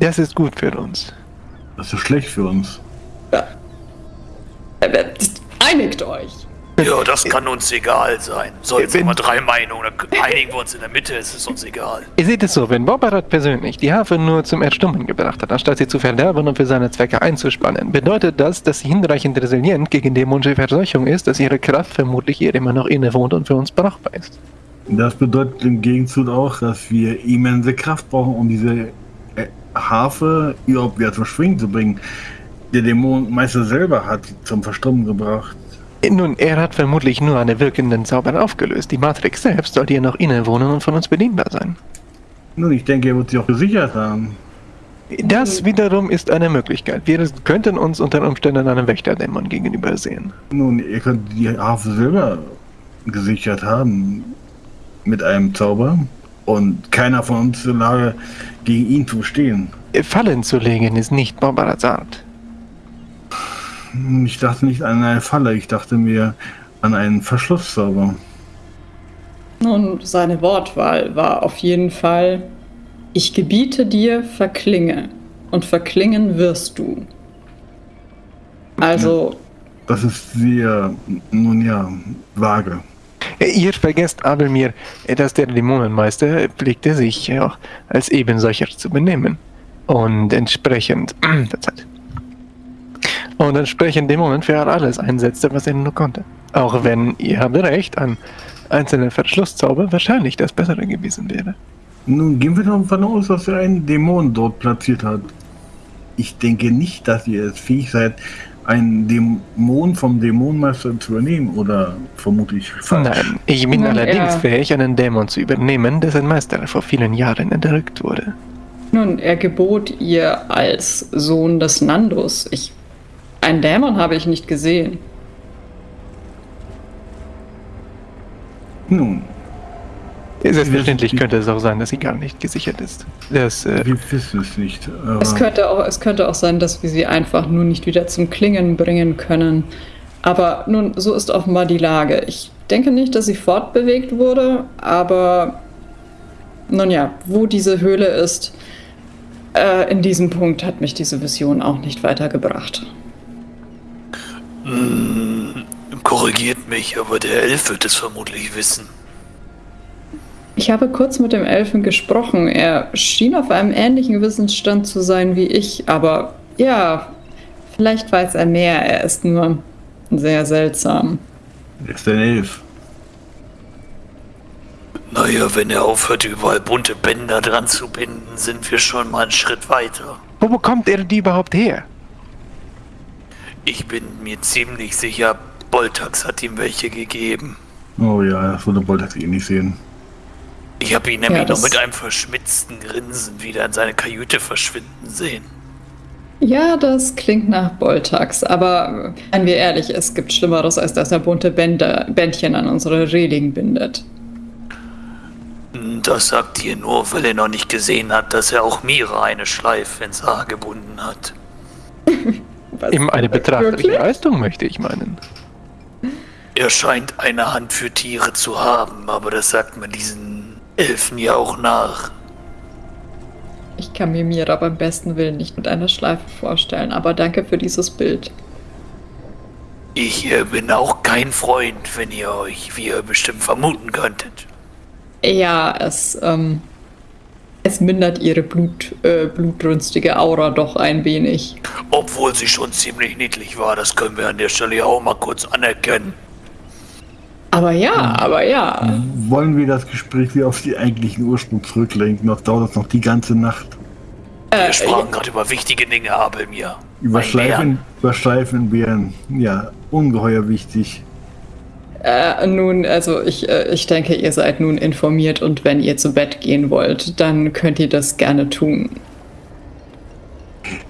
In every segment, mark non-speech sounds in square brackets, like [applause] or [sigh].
Das ist gut für uns. Das ist schlecht für uns. Ja. Einigt euch. Ja, das kann uns egal sein. So, jetzt haben wir drei Meinungen. Dann einigen wir uns in der Mitte, es ist uns egal. Ihr seht es so, wenn Bobarat persönlich die Harfe nur zum Erstummen gebracht hat, anstatt sie zu verderben und für seine Zwecke einzuspannen, bedeutet das, dass sie hinreichend resilient gegen dämonische Verseuchung ist, dass ihre Kraft vermutlich ihr immer noch innewohnt und für uns brauchbar ist. Das bedeutet im Gegenzug auch, dass wir immense Kraft brauchen, um diese Harfe überhaupt wieder zum Schwingen zu bringen. Der Dämonenmeister selber hat sie zum Verstummen gebracht. Nun, er hat vermutlich nur eine wirkenden Zauber aufgelöst. Die Matrix selbst sollte ihr noch innewohnen und von uns bedienbar sein. Nun, ich denke, er wird sie auch gesichert haben. Das wiederum ist eine Möglichkeit. Wir könnten uns unter Umständen einem Wächterdämon gegenüber sehen. Nun, ihr könnt die Harfe selber gesichert haben mit einem Zauber und keiner von uns ist in der Lage, gegen ihn zu stehen. Fallen zu legen ist nicht Barbarats Art. Ich dachte nicht an eine Falle, ich dachte mir an einen Verschlusszauber. Nun, seine Wortwahl war auf jeden Fall, ich gebiete dir, verklinge. Und verklingen wirst du. Also. Das ist sehr, nun ja, vage. Ihr vergesst aber mir, dass der Dämonenmeister pflegte sich auch als ebensolcher zu benehmen. Und entsprechend. [clears throat] Und entsprechend Dämonen für alles einsetzte, was er nur konnte. Auch wenn, ihr habt recht, ein einzelner Verschlusszauber wahrscheinlich das Bessere gewesen wäre. Nun gehen wir davon aus, dass er einen Dämon dort platziert hat. Ich denke nicht, dass ihr es fähig seid, einen Dämon vom Dämonenmeister zu übernehmen, oder vermutlich falsch. Nein, ich bin Nun, allerdings er- fähig, einen Dämon zu übernehmen, dessen Meister vor vielen Jahren erdrückt wurde. Nun, er gebot ihr als Sohn des Nandus. Ich. Einen Dämon habe ich nicht gesehen. Nun, Selbstverständlich Wir- könnte es auch sein, dass sie gar nicht gesichert ist. Das, äh, wir wissen es nicht. aber- Es könnte, auch, es könnte auch sein, dass wir sie einfach nur nicht wieder zum Klingen bringen können. Aber nun, so ist offenbar die Lage. Ich denke nicht, dass sie fortbewegt wurde, aber nun ja, wo diese Höhle ist, äh, in diesem Punkt hat mich diese Vision auch nicht weitergebracht. Hm, korrigiert mich, aber der Elf wird es vermutlich wissen. Ich habe kurz mit dem Elfen gesprochen. Er schien auf einem ähnlichen Wissensstand zu sein wie ich, aber ja, vielleicht weiß er mehr. Er ist nur sehr seltsam. Er ist ein Elf. Naja, wenn er aufhört, überall bunte Bänder dran zu binden, sind wir schon mal einen Schritt weiter. wo bekommt er die überhaupt her? Ich bin mir ziemlich sicher, Boltax hat ihm welche gegeben. Oh ja, das würde Boltax eh nicht sehen. Ich habe ihn nämlich Ja, noch mit einem verschmitzten Grinsen wieder in seine Kajüte verschwinden sehen. Ja, das klingt nach Boltax, aber äh, seien wir ehrlich, es gibt Schlimmeres, als dass er bunte Bänder, Bändchen an unsere Reling bindet. Das sagt ihr nur, weil er noch nicht gesehen hat, dass er auch Mira eine Schleife ins Haar gebunden hat. [laughs] Was? Eben eine betrachtliche Wirklich? Leistung, möchte ich meinen. Er scheint eine Hand für Tiere zu haben, aber das sagt man diesen Elfen ja auch nach. Ich kann mir Mira beim besten Willen nicht mit einer Schleife vorstellen, aber danke für dieses Bild. Ich äh, bin auch kein Freund, wenn ihr euch, wie ihr bestimmt vermuten könntet. Ja, es, ähm, es mindert ihre Blut, äh, blutrünstige Aura doch ein wenig. Obwohl sie schon ziemlich niedlich war, das können wir an der Stelle ja auch mal kurz anerkennen. Aber ja, aber ja. Wollen wir das Gespräch wieder auf die eigentlichen Ursprung zurücklenken? Noch dauert es noch die ganze Nacht. Wir sprachen gerade über wichtige Dinge, Abelmir. Über Mein Schleifen, über ja, ungeheuer wichtig. Äh, nun, also ich, äh, ich denke, ihr seid nun informiert und wenn ihr zu Bett gehen wollt, dann könnt ihr das gerne tun.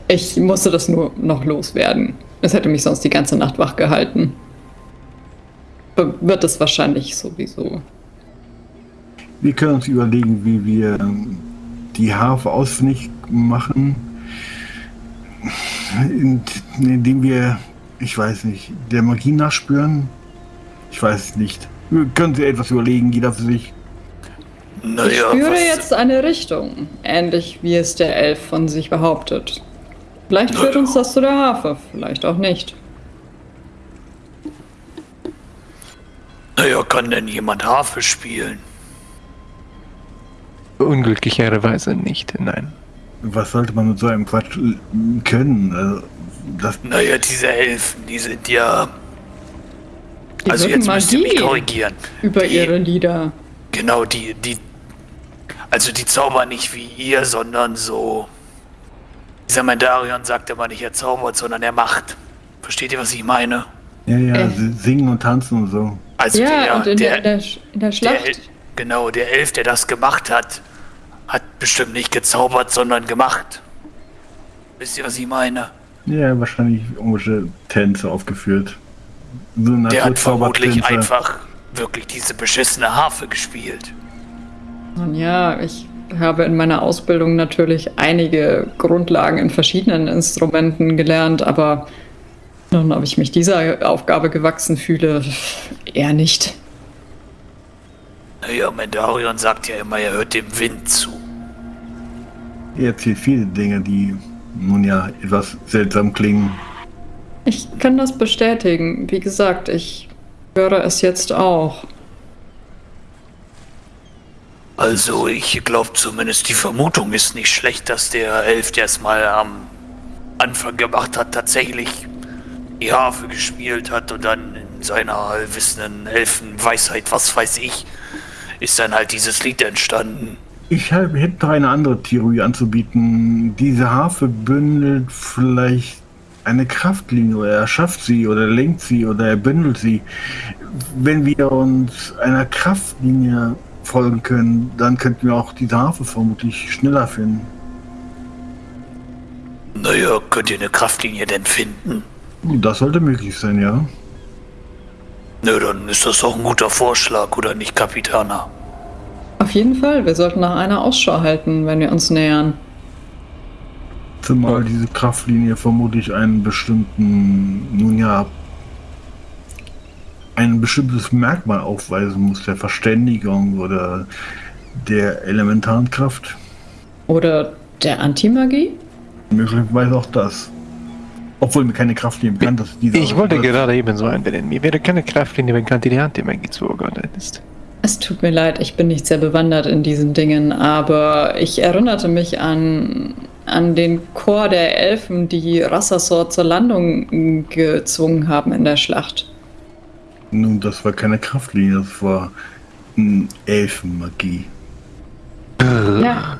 Ich musste das nur noch loswerden. Es hätte mich sonst die ganze Nacht wach gehalten. Wird es wahrscheinlich sowieso. Wir können uns überlegen, wie wir ähm, die Harfe ausfindig machen, in- indem wir, ich weiß nicht, der Magie nachspüren. Ich weiß es nicht. Wir können Sie etwas überlegen, jeder für sich. Ich Naja, spüre was, jetzt eine Richtung, ähnlich wie es der Elf von sich behauptet. Vielleicht führt uns das zu der Harfe, vielleicht auch nicht. Naja, kann denn jemand Harfe spielen? Unglücklicherweise nicht, nein. Was sollte man mit so einem Quatsch äh, können? Also, das, Naja, diese Elfen, die sind ja. Die also jetzt müsst ihr mich korrigieren. Über Die- ihre Lieder. Genau, die, die. Also die zaubern nicht wie ihr, sondern so. Dieser Mandarion sagt immer nicht, er zaubert, sondern er macht. Versteht ihr, was ich meine? ja, ja, Äh. sie singen und tanzen und so. Also Ja, der, und in der, der, in, der, in der der, Schlacht. El- genau, der Elf, der das gemacht hat, hat bestimmt nicht gezaubert, sondern gemacht. Wisst ihr, was ich meine? Ja, wahrscheinlich irgendwelche Tänze aufgeführt. So eine Der hat vermutlich einfach wirklich diese beschissene Harfe gespielt. Nun ja, ich habe in meiner Ausbildung natürlich einige Grundlagen in verschiedenen Instrumenten gelernt, aber nun, ob ich mich dieser Aufgabe gewachsen fühle, eher nicht. Naja, Mandarion sagt ja immer, er hört dem Wind zu. Er erzählt viele Dinge, die nun ja etwas seltsam klingen. Ich kann das bestätigen. Wie gesagt, ich höre es jetzt auch. Also, ich glaube zumindest, die Vermutung ist nicht schlecht, dass der Elf, der es mal am Anfang gemacht hat, tatsächlich die Harfe gespielt hat und dann in seiner allwissenden Elfenweisheit, was weiß ich, ist dann halt dieses Lied entstanden. Ich hätte eine andere Theorie anzubieten. Diese Harfe bündelt vielleicht eine Kraftlinie oder er schafft sie oder lenkt sie oder er bündelt sie. Wenn wir uns einer Kraftlinie folgen können, dann könnten wir auch diese Harfe vermutlich schneller finden. Naja, könnt ihr eine Kraftlinie denn finden? Das sollte möglich sein, ja. Nö, dann ist das doch ein guter Vorschlag, oder nicht, Kapitaner? Auf jeden Fall, wir sollten nach einer Ausschau halten, wenn wir uns nähern. Zumal diese Kraftlinie vermutlich einen bestimmten, nun ja, ein bestimmtes Merkmal aufweisen muss, der Verständigung oder der elementaren Kraft. Oder der Antimagie? Möglicherweise auch das. Obwohl mir keine Kraftlinie bekannt ist. Diese Ich wollte gerade ebenso einwenden. Mir wäre keine Kraftlinie bekannt, die die Antimagie zugeordnet ist. Es tut mir leid, ich bin nicht sehr bewandert in diesen Dingen, aber ich erinnerte mich an, an den Chor der Elfen, die Rassasor zur Landung gezwungen haben in der Schlacht. Nun, das war keine Kraftlinie, das war Elfenmagie. Ja.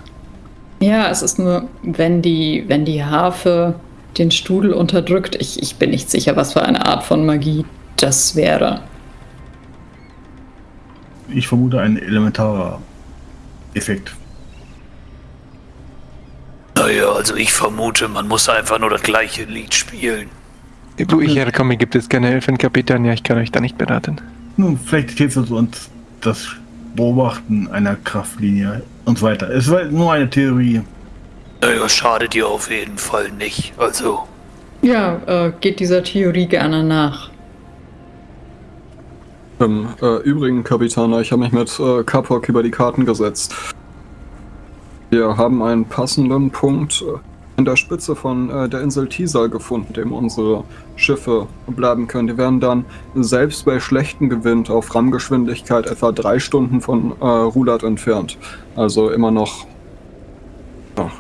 Ja, es ist nur, wenn die, wenn die Harfe den Studel unterdrückt, ich, ich bin nicht sicher, was für eine Art von Magie das wäre. Ich vermute ein elementarer Effekt. Naja, also ich vermute, man muss einfach nur das gleiche Lied spielen. Wo ich herkomme, gibt es keine Elfenkapitän. Ja, ich kann euch da nicht beraten. Nun, vielleicht hilft es uns das Beobachten einer Kraftlinie und so weiter. Es war nur eine Theorie. Naja, schadet ihr auf jeden Fall nicht. Also, Ja, äh, geht dieser Theorie gerne nach. Im äh, Übrigen, Kapitaner, ich habe mich mit äh, Kapok über die Karten gesetzt. Wir haben einen passenden Punkt äh, in der Spitze von äh, der Insel Tisal gefunden, dem unsere Schiffe bleiben können. Die werden dann selbst bei schlechtem Gewind auf Rammgeschwindigkeit etwa drei Stunden von äh, Rulat entfernt. Also immer noch ja,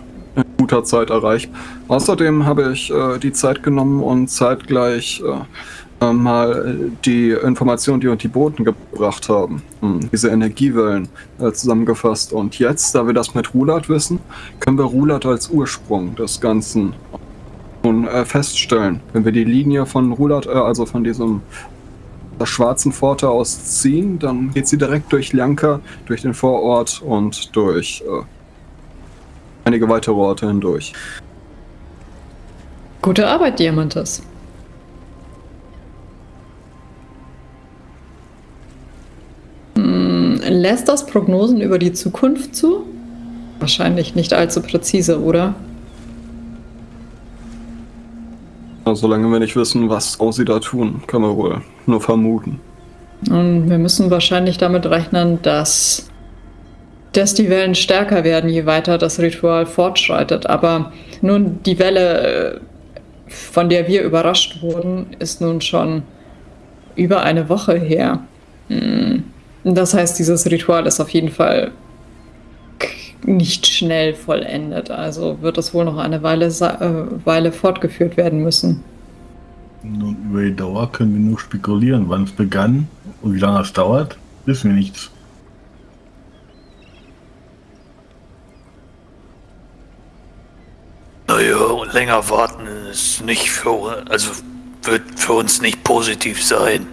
guter Zeit erreicht. Außerdem habe ich äh, die Zeit genommen und zeitgleich äh, äh, mal die Informationen, die uns die Boten gebracht haben, hm, diese Energiewellen äh, zusammengefasst. Und jetzt, da wir das mit Rulat wissen, können wir Rulat als Ursprung des Ganzen nun äh, feststellen. Wenn wir die Linie von Rulat, äh, also von diesem der schwarzen Pforte aus ziehen, dann geht sie direkt durch Lanka, durch den Vorort und durch äh, einige weitere Orte hindurch. Gute Arbeit, Diamantes. Hm, lässt das Prognosen über die Zukunft zu? Wahrscheinlich nicht allzu präzise, oder? Solange wir nicht wissen, was sie da tun, können wir wohl nur vermuten. Und wir müssen wahrscheinlich damit rechnen, dass dass die Wellen stärker werden, je weiter das Ritual fortschreitet. Aber nun, die Welle, äh, von der wir überrascht wurden, ist nun schon über eine Woche her. Hm. Das heißt, dieses Ritual ist auf jeden Fall nicht schnell vollendet. Also wird es wohl noch eine Weile, äh, Weile fortgeführt werden müssen. Nun, über die Dauer können wir nur spekulieren. Wann es begann und wie lange es dauert, wissen wir nichts. Naja, und länger warten ist nicht für, also wird für uns nicht positiv sein.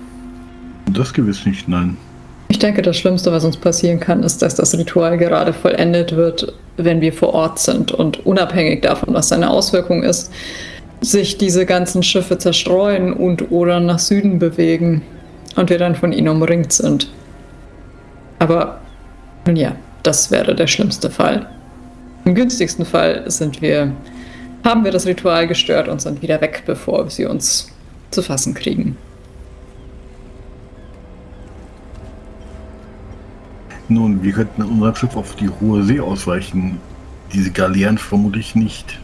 Das gewiss nicht, nein. Ich denke, das Schlimmste, was uns passieren kann, ist, dass das Ritual gerade vollendet wird, wenn wir vor Ort sind und unabhängig davon, was seine Auswirkung ist, sich diese ganzen Schiffe zerstreuen und oder nach Süden bewegen und wir dann von ihnen umringt sind. Aber nun ja, das wäre der schlimmste Fall. Im günstigsten Fall sind wir, haben wir das Ritual gestört und sind wieder weg, bevor sie uns zu fassen kriegen. Nun, wir könnten unser Schiff auf die hohe See ausweichen. Diese Galeeren vermutlich nicht.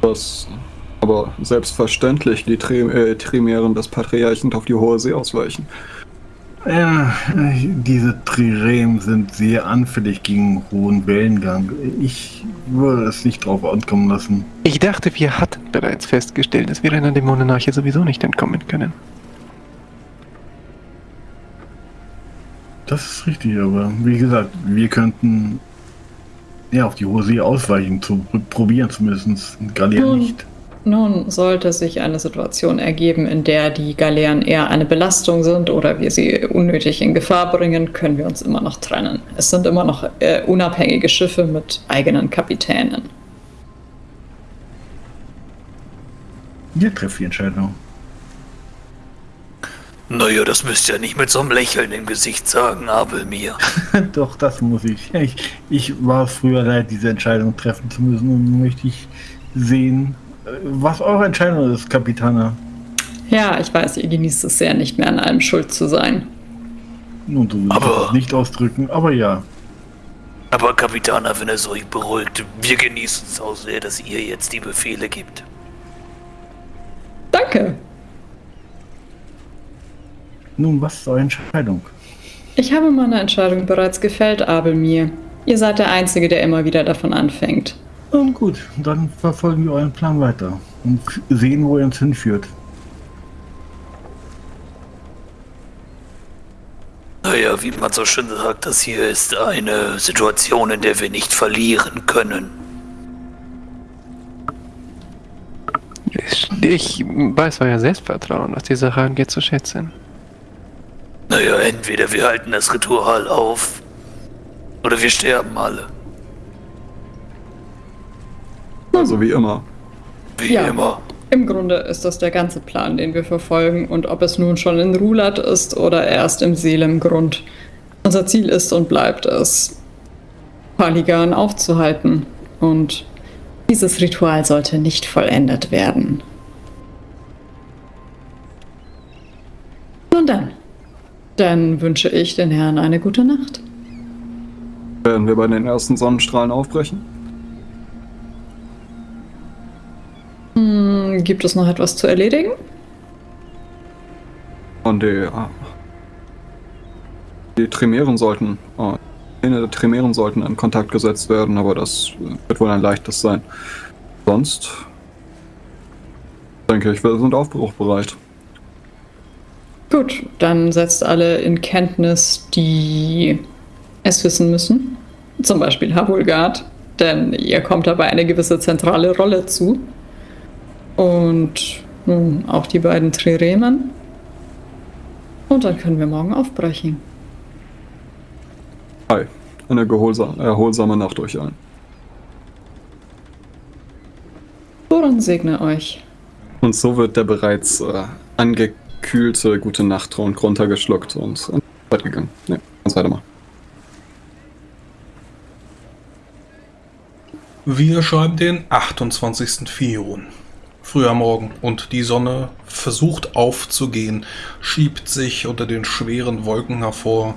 Das, aber selbstverständlich die äh, Trimären des Patriarchen auf die hohe See ausweichen. Ja, diese Trirem sind sehr anfällig gegen hohen Wellengang. Ich würde es nicht drauf ankommen lassen. Ich dachte, wir hatten bereits festgestellt, dass wir einer Dämonenarche sowieso nicht entkommen können. Das ist richtig, aber wie gesagt, wir könnten ja auf die hohe See ausweichen, zu probieren zumindest, Galeeren Nun, nicht. Nun sollte sich eine Situation ergeben, in der die Galeeren eher eine Belastung sind oder wir sie unnötig in Gefahr bringen, können wir uns immer noch trennen. Es sind immer noch äh, unabhängige Schiffe mit eigenen Kapitänen. Wir treffen die Entscheidung. Naja, das müsst ihr nicht mit so einem Lächeln im Gesicht sagen, Abel mir. [laughs] Doch, das muss ich. ich. Ich war früher leid, diese Entscheidung treffen zu müssen und nun möchte ich sehen, was eure Entscheidung ist, Kapitana. Ja, ich weiß, ihr genießt es sehr, nicht mehr an allem schuld zu sein. Nun, du willst Aber- das nicht ausdrücken, aber ja. Aber Kapitana, wenn es euch beruhigt, wir genießen es auch sehr, dass ihr jetzt die Befehle gibt. Danke. Nun, was ist eure Entscheidung? Ich habe meine Entscheidung bereits gefällt, Abelmir. Ihr seid der Einzige, der immer wieder davon anfängt. Nun gut, dann verfolgen wir euren Plan weiter und sehen, wo er uns hinführt. Naja, wie man so schön sagt, das hier ist eine Situation, in der wir nicht verlieren können. Ich, ich weiß euer Selbstvertrauen, was die Sache angeht, zu schätzen. Naja, entweder wir halten das Ritual auf oder wir sterben alle. Also wie immer. Wie Ja. immer. Im Grunde ist das der ganze Plan, den wir verfolgen. Und ob es nun schon in Rulat ist oder erst im Seelemgrund. Unser Ziel ist und bleibt es, Paligan aufzuhalten. Und dieses Ritual sollte nicht vollendet werden. Nun dann. Dann wünsche ich den Herrn eine gute Nacht. Werden wir bei den ersten Sonnenstrahlen aufbrechen? Gibt es noch etwas zu erledigen? Und die, ah, die Trimären sollten, ah, Pläne der Trimären sollten in Kontakt gesetzt werden, aber das äh, wird wohl ein leichtes sein. Sonst denke ich, wir sind aufbruchbereit. Gut, dann setzt alle in Kenntnis, die es wissen müssen. Zum Beispiel Havulgard, denn ihr kommt dabei eine gewisse zentrale Rolle zu. Und nun auch die beiden Triremen. Und dann können wir morgen aufbrechen. Hi, eine erholsame Nacht euch allen. Thoran segne euch. Und so wird der bereits äh, angekühlte gute Nachttrunk runtergeschluckt und ins Bett gegangen. Ne, ganz weitermachen. Wir schreiben den 28. Fion. Früher Morgen und die Sonne versucht aufzugehen, schiebt sich unter den schweren Wolken hervor.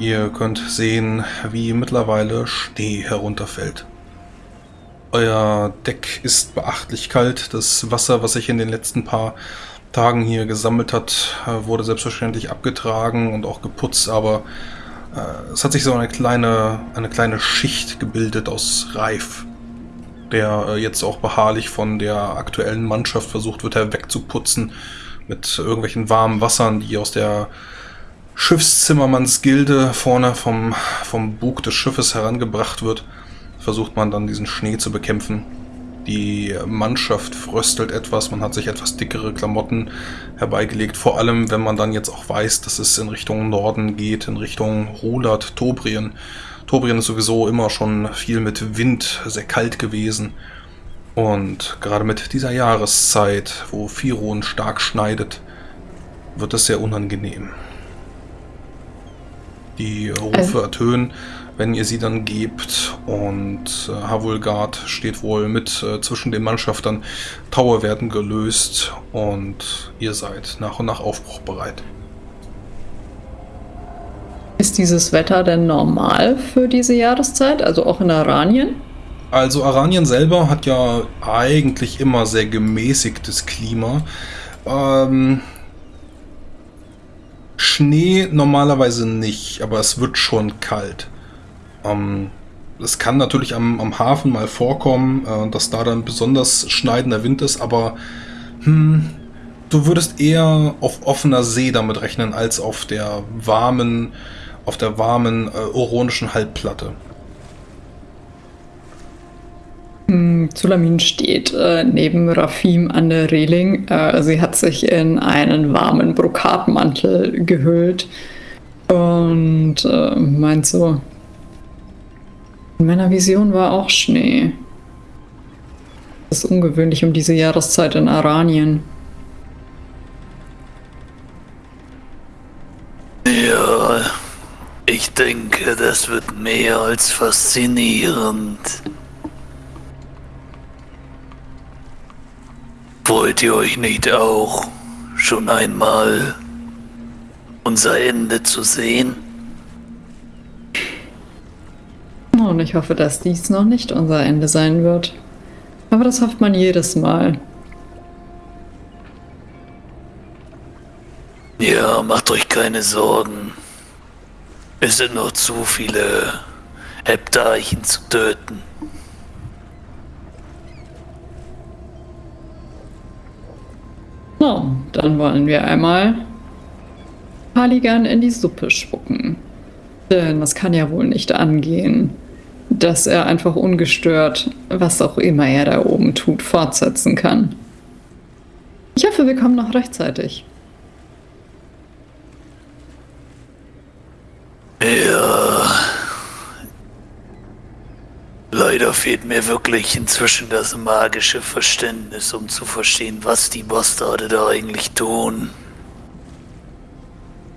Ihr könnt sehen, wie mittlerweile Schnee herunterfällt. Euer Deck ist beachtlich kalt. Das Wasser, was sich in den letzten paar Tagen hier gesammelt hat, wurde selbstverständlich abgetragen und auch geputzt, aber äh, es hat sich so eine kleine, eine kleine Schicht gebildet aus Reif, der äh, jetzt auch beharrlich von der aktuellen Mannschaft versucht wird, wegzuputzen mit irgendwelchen warmen Wassern, die aus der Schiffszimmermannsgilde vorne vom, vom Bug des Schiffes herangebracht wird. Versucht man dann diesen Schnee zu bekämpfen. Die Mannschaft fröstelt etwas, man hat sich etwas dickere Klamotten herbeigelegt, vor allem wenn man dann jetzt auch weiß, dass es in Richtung Norden geht, in Richtung Rolat, Tobrien. Tobrien ist sowieso immer schon viel mit Wind, sehr kalt gewesen. Und gerade mit dieser Jahreszeit, wo Firon stark schneidet, wird es sehr unangenehm. Die Rufe also ertönen wenn ihr sie dann gebt. Und äh, Havulgard steht wohl mit äh, zwischen den Mannschaftern. Taue werden gelöst und ihr seid nach und nach aufbruchbereit. Ist dieses Wetter denn normal für diese Jahreszeit, also auch in Aranien? Also Aranien selber hat ja eigentlich immer sehr gemäßigtes Klima. Ähm, Schnee normalerweise nicht, aber es wird schon kalt. Ähm, es kann natürlich am, am Hafen mal vorkommen, äh, dass da dann besonders schneidender Wind ist, aber hm, du würdest eher auf offener See damit rechnen, als auf der warmen, auf der warmen äh, oronischen Halbplatte. Hm, Zulamin steht äh, neben Rafim an der Reling. Äh, sie hat sich in einen warmen Brokatmantel gehüllt und äh, meint so, in meiner Vision war auch Schnee. Das ist ungewöhnlich um diese Jahreszeit in Aranien. Ich denke, das wird mehr als faszinierend. Wollt ihr euch nicht auch schon einmal unser Ende zu sehen? Und ich hoffe, dass dies noch nicht unser Ende sein wird. Aber das hofft man jedes Mal. Ja, macht euch keine Sorgen. Es sind noch zu viele Heptarchen zu töten. No, dann wollen wir einmal Paligan in die Suppe spucken. Denn das kann ja wohl nicht angehen dass er einfach ungestört, was auch immer er da oben tut, fortsetzen kann. Ich hoffe, wir kommen noch rechtzeitig. Ja. Leider fehlt mir wirklich inzwischen das magische Verständnis, um zu verstehen, was die Bastarde da eigentlich tun.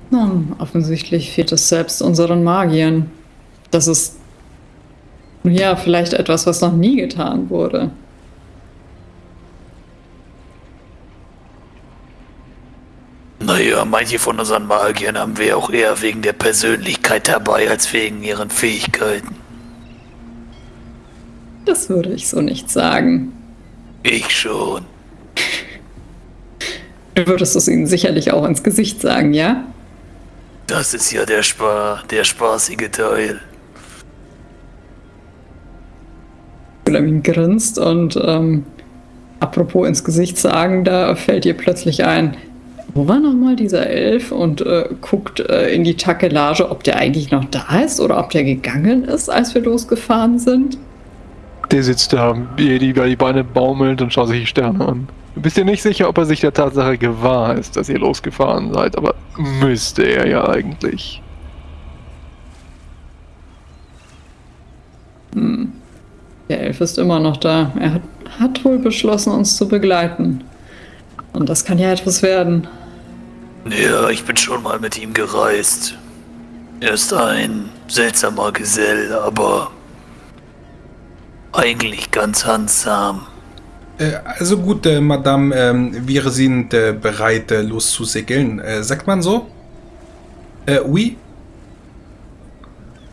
Nun, offensichtlich fehlt es selbst unseren Magiern. Das ist ja, vielleicht etwas, was noch nie getan wurde. Naja, manche von unseren Magiern haben wir auch eher wegen der Persönlichkeit dabei als wegen ihren Fähigkeiten. Das würde ich so nicht sagen. Ich schon. Du würdest es ihnen sicherlich auch ins Gesicht sagen, ja? Das ist ja der, Spa der spaßige Teil. Benjamin grinst und ähm, apropos ins Gesicht sagen, da fällt ihr plötzlich ein, wo war nochmal dieser Elf und äh, guckt äh, in die Takelage, ob der eigentlich noch da ist oder ob der gegangen ist, als wir losgefahren sind? Der sitzt da, wie die, die Beine baumelt und schaut sich die Sterne an. Du bist dir nicht sicher, ob er sich der Tatsache gewahr ist, dass ihr losgefahren seid, aber müsste er ja eigentlich. Hm. Der Elf ist immer noch da. Er hat, hat wohl beschlossen, uns zu begleiten. Und das kann ja etwas werden. Ja, ich bin schon mal mit ihm gereist. Er ist ein seltsamer Gesell, aber eigentlich ganz handsam. Äh, also gut, äh, Madame, ähm, wir sind äh, bereit, äh, loszusegeln. Äh, sagt man so? Äh, oui?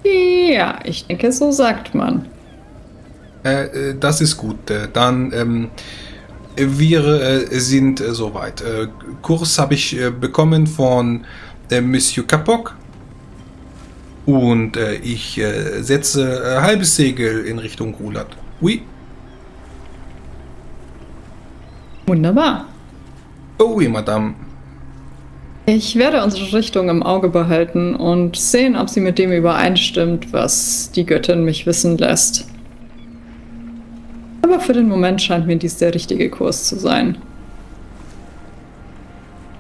Ja, ich denke, so sagt man. Äh, äh, das ist gut. Äh, dann, ähm, wir äh, sind äh, soweit. Äh, Kurs habe ich bekommen von Monsieur Kapok. Und ich setze halbes Segel in Richtung Rulat. Oui? Wunderbar. Oh oui, Madame. Ich werde unsere Richtung im Auge behalten und sehen, ob sie mit dem übereinstimmt, was die Göttin mich wissen lässt. Aber für den Moment scheint mir dies der richtige Kurs zu sein.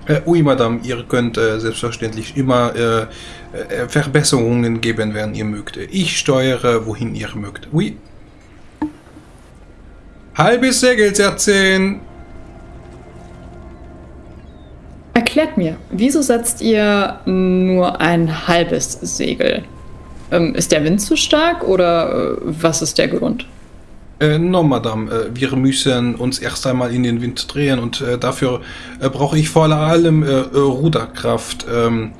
Äh, oui, Madame, ihr könnt äh, selbstverständlich immer äh, äh, Verbesserungen geben, wenn ihr mögt. Ich steuere, wohin ihr mögt. Oui. Halbes Segel setzen. Erklärt mir, wieso setzt ihr nur ein halbes Segel? Ähm, ist der Wind zu stark oder äh, was ist der Grund? Äh, no, Madame, äh, wir müssen uns erst einmal in den Wind drehen und äh, dafür äh, brauche ich vor allem äh, Ruderkraft. Ähm,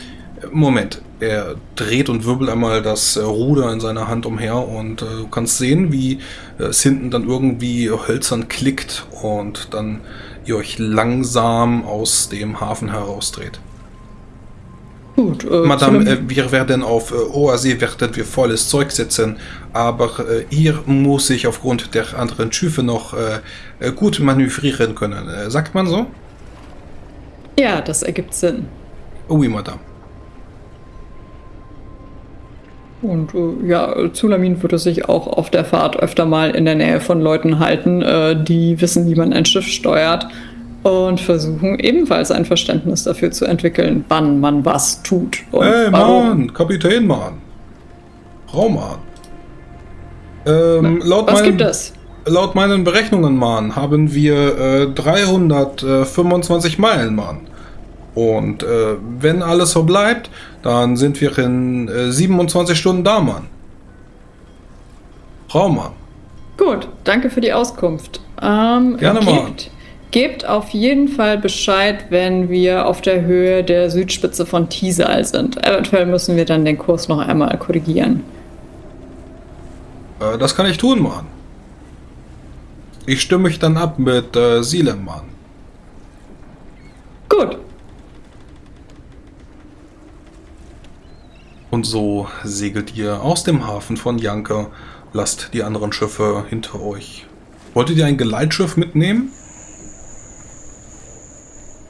Moment, er dreht und wirbelt einmal das äh, Ruder in seiner Hand umher und du kannst sehen, wie es hinten dann irgendwie hölzern klickt und dann ihr euch langsam aus dem Hafen herausdreht. Gut, äh, Madame, äh, wir werden auf äh, See werden wir volles Zeug setzen, aber äh, hier muss ich aufgrund der anderen Schiffe noch äh, äh, gut manövrieren können. Äh, sagt man so? ja, das ergibt Sinn. Oui, Madame. Und äh, ja, Zulamin würde sich auch auf der Fahrt öfter mal in der Nähe von Leuten halten, äh, die wissen, wie man ein Schiff steuert und versuchen ebenfalls ein Verständnis dafür zu entwickeln, wann man was tut und Hey, warum. Mann, Kapitän, Mann. Raummann. Ähm, laut, Was meinen, gibt es? laut meinen Berechnungen, Mann, haben wir äh, 325 Meilen, Mann. Und äh, wenn alles so bleibt, dann sind wir in äh, 27 Stunden da, Mann. Raummann. Gut, danke für die Auskunft. Ähm, Gerne mal. Gebt, auf jeden Fall Bescheid, wenn wir auf der Höhe der Südspitze von Tisal sind. Eventuell müssen wir dann den Kurs noch einmal korrigieren. Äh, das kann ich tun, Mann. Ich stimme mich dann ab mit äh, Silem, Mann. Gut, Und so segelt ihr aus dem Hafen von Janka, lasst die anderen Schiffe hinter euch. Wolltet ihr ein Geleitschiff mitnehmen?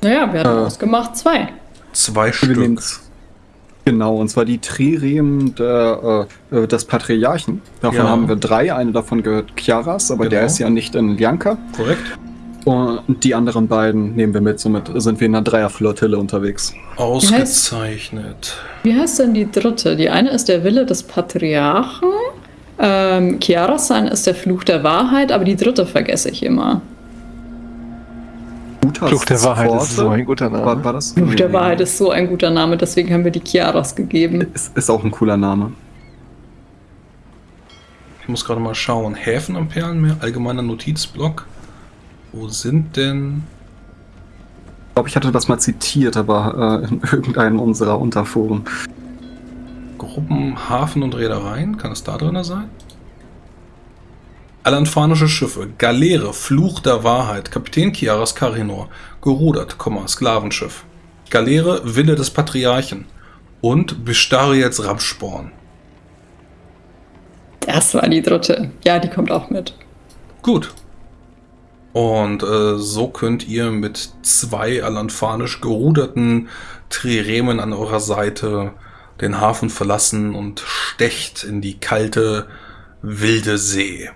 Naja, wir hatten Äh. ausgemacht zwei. Zwei Stück. Genau, und zwar die Trirem der, äh, äh, des Patriarchen. Davon Ja. haben wir drei. Eine davon gehört Chiaras, aber der Genau. ist ja nicht in Ljanka. Korrekt. Und die anderen beiden nehmen wir mit. Somit sind wir in einer Dreierflottille unterwegs. Ausgezeichnet. Wie heißt denn die dritte? Die eine ist der Wille des Patriarchen. Ähm, Chiarasan ist der Fluch der Wahrheit, aber die dritte vergesse ich immer. Gutas Fluch der Wahrheit ist Pforte. so ein guter Name. War, war das? Fluch der Wahrheit ist so ein guter Name, deswegen haben wir die Chiaras gegeben. Ist, ist auch ein cooler Name. Ich muss gerade mal schauen. Häfen am Perlenmeer, allgemeiner Notizblock. Wo sind denn... Ich glaube, ich hatte das mal zitiert, aber äh, in [laughs] irgendeinem unserer Unterforen. Gruppen, Hafen und Reedereien? Kann es da drin sein? Alanfanische Schiffe, Galeere, Fluch der Wahrheit, Kapitän Chiaras Karinor, gerudert, Sklavenschiff. Galeere, Wille des Patriarchen und Bestariels Ramsporn. Das war die dritte. Ja, die kommt auch mit. Gut. Und äh, so könnt ihr mit zwei alanfanisch geruderten Triremen an eurer Seite den Hafen verlassen und stecht in die kalte, wilde See.